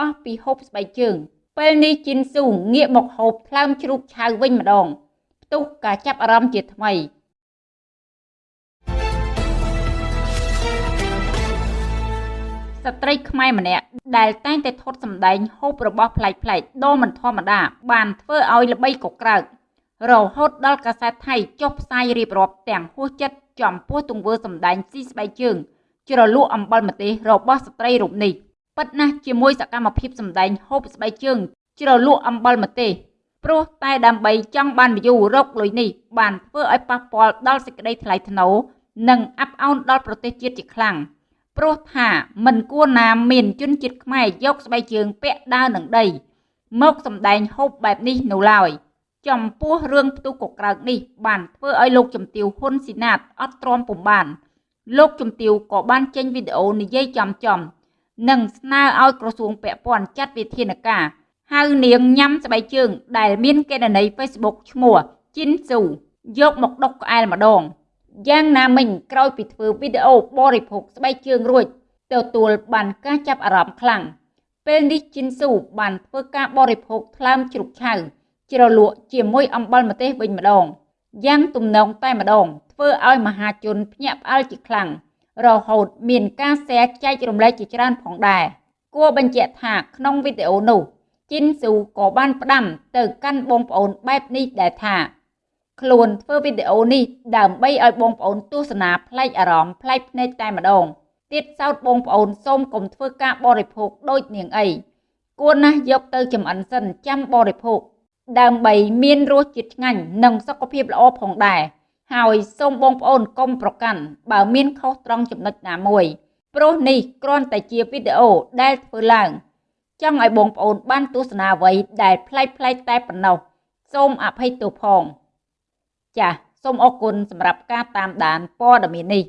អស់ពីហូបស្បែកជើង ពេលនេះជីនស៊ូងាកមកហូបថ្លើមជ្រូកឆៅវិញម្ដងផ្ទុះការចាប់អារម្មណ៍ជាថ្មីស្ត្រីខ្មែរម្នាក់ដែលតែងតែថតសម្ដែងហូបរបស់ប្លែកៗដ៏មិនធម្មតាបានធ្វើឲ្យល្បីកក្រើករហូតដល់កាសែតថៃចុះផ្សាយរៀបរាប់ទាំងហួសចិត្តចំពោះទង្វើសម្ដែងស៊ីស្បែកជើងជ្រលក់អំបិលម្ទេសរបស់ស្ត្រីរូបនេះ ពិតណាស់ជាមួយសកម្មភាពសម្ដែងហូបស្បែកជើង ជ្រលក់អំបិលម្ទេសព្រោះតែដើម្បីចង់បាន view រកលុយនេះបានធ្វើឲ្យប៉ះពាល់ដល់សេចក្តីថ្លៃថ្នូរនិងអាប់អោនដល់ប្រទេសជាតិជាខ្លាំង។ព្រោះថាមិនគួរណាមានជនជាតិខ្មែរយកស្បែកជើងពាក់ដើរនឹងដី មកសម្ដែងហូបបែបនេះនៅឡើយចំពោះរឿងផ្ទុះកក្រើកនេះបានធ្វើឲ្យលោកជំទាវហ៊ុនស៊ីណាតអត់ទ្រាំពុំបាន លោកជំទាវក៏បានចេញវីដេអូនិយាយចំចំ និងស្នើឲ្យក្រសួងពាក់ព័ន្ធចាត់វិធានការហៅនាងញ៉ាំស្បែកជើង ដែលមានកេណនី Facebook ឈ្មោះជីនស៊ូយកមកដុកក្អែលម្ដងយ៉ាងណាមិញក្រោយពីធ្វើវីដេអូបរិភោគស្បែកជើងរួចទទួលបានការចាប់អារម្មណ៍ខ្លាំងពេលនេះជីនស៊ូបានធ្វើការបរិភោគថ្លើមជ្រូកឆៅជ្រលក់ជាមួយអំបិលម្ទេសវិញម្ដងយ៉ាងទំនងតែម្ដងធ្វើឲ្យមហាជនភ្ញាក់ផ្អើលជាខ្លាំង រហូតមានការแชร์ចែករំលែកជាច្រើនផងដែរគួរបញ្ជាក់ថាក្នុងវីដេអូនោះជីនស៊ូក៏បានផ្ដាំទៅកាន់បងប្អូនបែបនេះដែរថាខ្លួនធ្វើវីដេអូនេះដើម្បីឲ្យបងប្អូនទស្សនាប្លែកអារម្មណ៍ប្លែកភ្នែកតែម្ដងទៀតសោតបងប្អូនសូមកុំធ្វើការបរិភោគដូចនាងអីគួរណាស់យកទៅចំអិនសិនចាំបរិភោគដើម្បីមានរសជាតិឆ្ងាញ់និងសុខភាពល្អផងដែរ ហើយសូមបងប្អូនកុំប្រកាន់បើមានខុសត្រង់ចំណុចណាមួយព្រោះនេះគ្រាន់តែជាវីដេអូដែលធ្វើឡើងចង់ឲ្យបងប្អូនបានទស្សនាអ្វីដែលប្លែកៗតែប៉ុណ្ណោះសូមអភ័យទោសផង ចាសសូមអរគុណសម្រាប់ការតាមដានព័ត៌មាននេះ